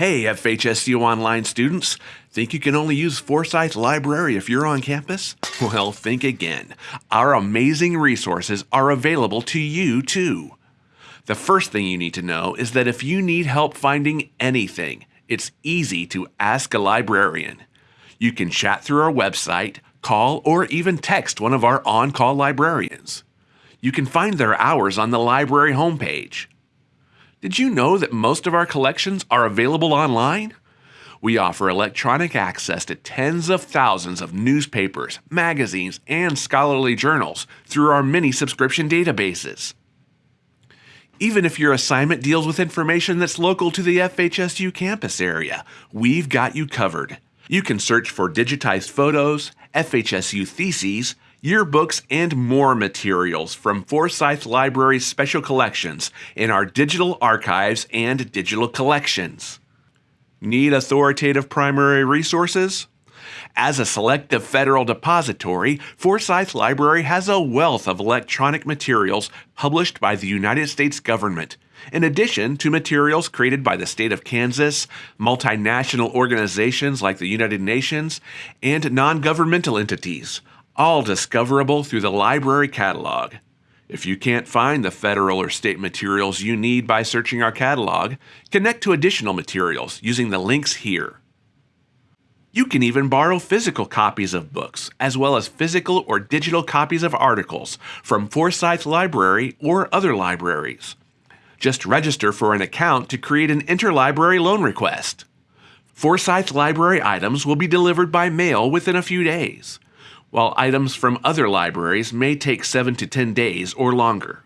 Hey, FHSU Online students, think you can only use Forsyth Library if you're on campus? Well, think again. Our amazing resources are available to you too. The first thing you need to know is that if you need help finding anything, it's easy to ask a librarian. You can chat through our website, call, or even text one of our on call librarians. You can find their hours on the library homepage. Did you know that most of our collections are available online? We offer electronic access to tens of thousands of newspapers, magazines, and scholarly journals through our many subscription databases. Even if your assignment deals with information that's local to the FHSU campus area, we've got you covered. You can search for digitized photos, FHSU theses, yearbooks, and more materials from Forsyth Library's special collections in our digital archives and digital collections. Need authoritative primary resources? As a selective federal depository, Forsyth Library has a wealth of electronic materials published by the United States government, in addition to materials created by the state of Kansas, multinational organizations like the United Nations, and non governmental entities, all discoverable through the library catalog. If you can't find the federal or state materials you need by searching our catalog, connect to additional materials using the links here. You can even borrow physical copies of books, as well as physical or digital copies of articles from Forsyth Library or other libraries. Just register for an account to create an interlibrary loan request. Forsyth Library items will be delivered by mail within a few days while items from other libraries may take 7 to 10 days or longer.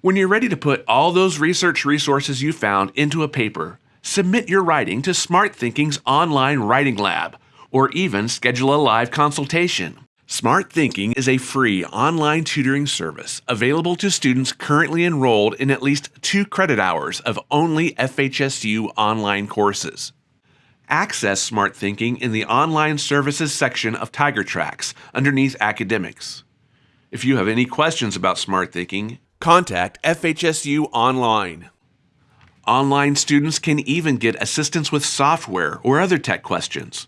When you're ready to put all those research resources you found into a paper, submit your writing to Smarthinking's online writing lab, or even schedule a live consultation. Smarthinking is a free online tutoring service available to students currently enrolled in at least two credit hours of only FHSU online courses. Access Smarthinking in the Online Services section of TigerTracks underneath Academics. If you have any questions about Smarthinking, contact FHSU Online. Online students can even get assistance with software or other tech questions.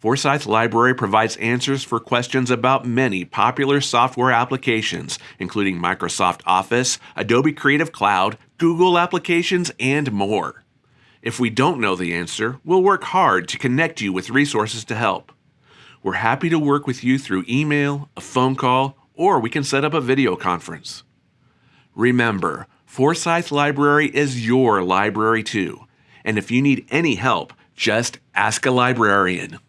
Forsyth Library provides answers for questions about many popular software applications, including Microsoft Office, Adobe Creative Cloud, Google applications, and more. If we don't know the answer, we'll work hard to connect you with resources to help. We're happy to work with you through email, a phone call, or we can set up a video conference. Remember, Forsyth Library is your library too, and if you need any help, just ask a librarian.